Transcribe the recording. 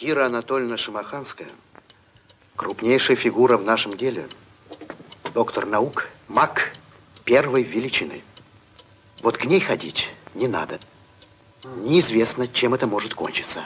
Кира Анатольевна Шамаханская – крупнейшая фигура в нашем деле. Доктор наук, маг первой величины. Вот к ней ходить не надо. Неизвестно, чем это может кончиться.